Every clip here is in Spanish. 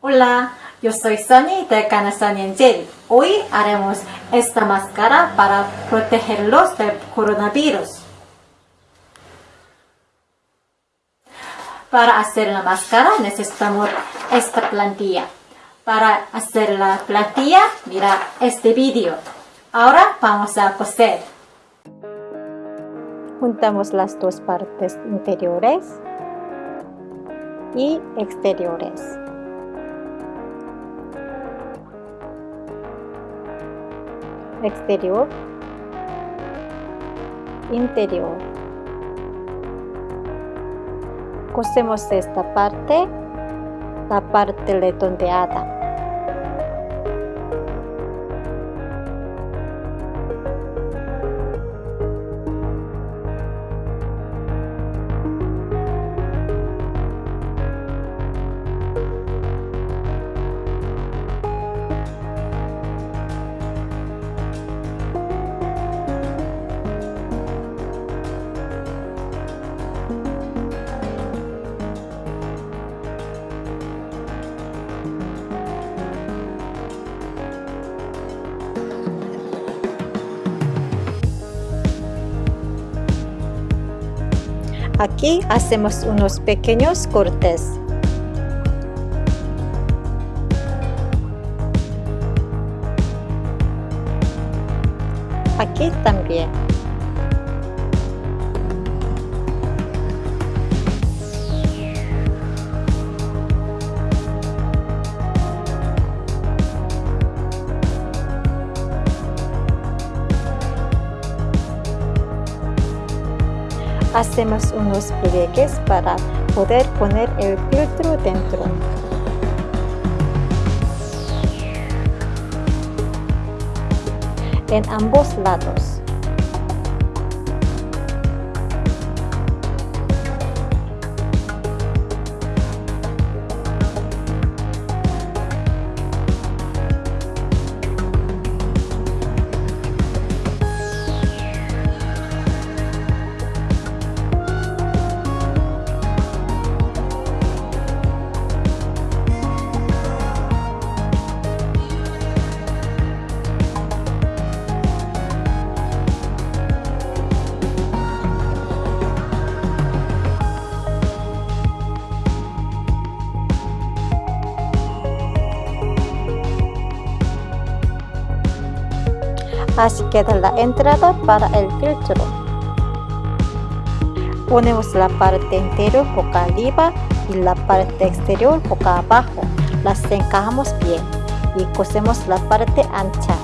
Hola, yo soy Sunny de Sunny Angel. Hoy haremos esta máscara para protegerlos del coronavirus. Para hacer la máscara necesitamos esta plantilla. Para hacer la plantilla, mira este vídeo. Ahora vamos a coser. Juntamos las dos partes interiores y exteriores. Exterior, interior. Cosemos esta parte, la parte redondeada. Aquí hacemos unos pequeños cortes. Aquí también. Hacemos unos pliegues para poder poner el filtro dentro. En ambos lados. Así queda la entrada para el filtro. Ponemos la parte interior boca arriba y la parte exterior boca abajo. Las encajamos bien y cosemos la parte ancha.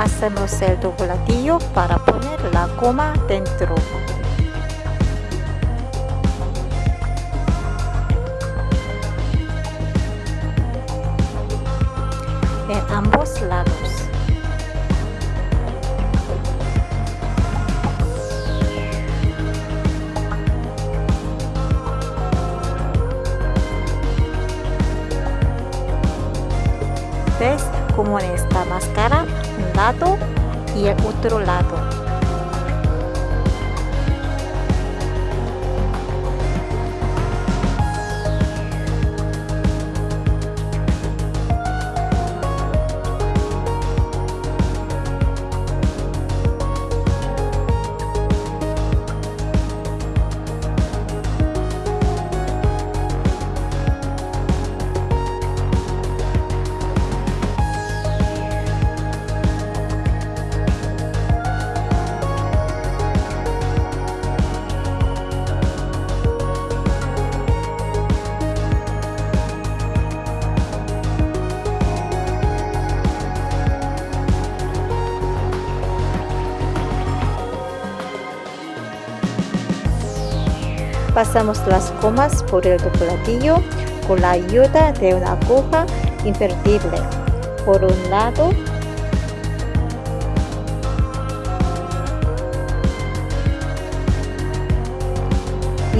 Hacemos el dobladillo para poner la goma dentro. En ambos lados. ¿Ves cómo en esta máscara lado y el otro lado Pasamos las comas por el platillo con la ayuda de una aguja invertible. Por un lado,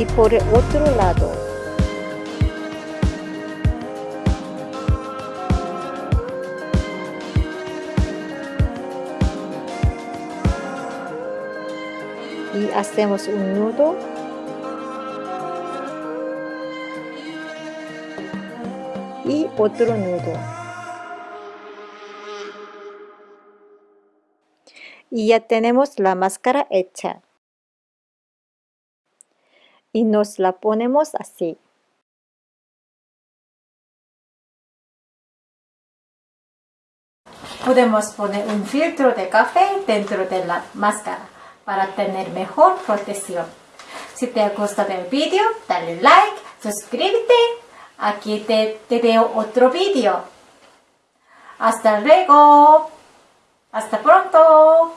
y por el otro lado. Y hacemos un nudo y otro nudo. Y ya tenemos la máscara hecha. Y nos la ponemos así. Podemos poner un filtro de café dentro de la máscara para tener mejor protección. Si te ha gustado el vídeo, dale like, suscríbete Aquí te, veo otro vídeo. Hasta luego. Hasta pronto.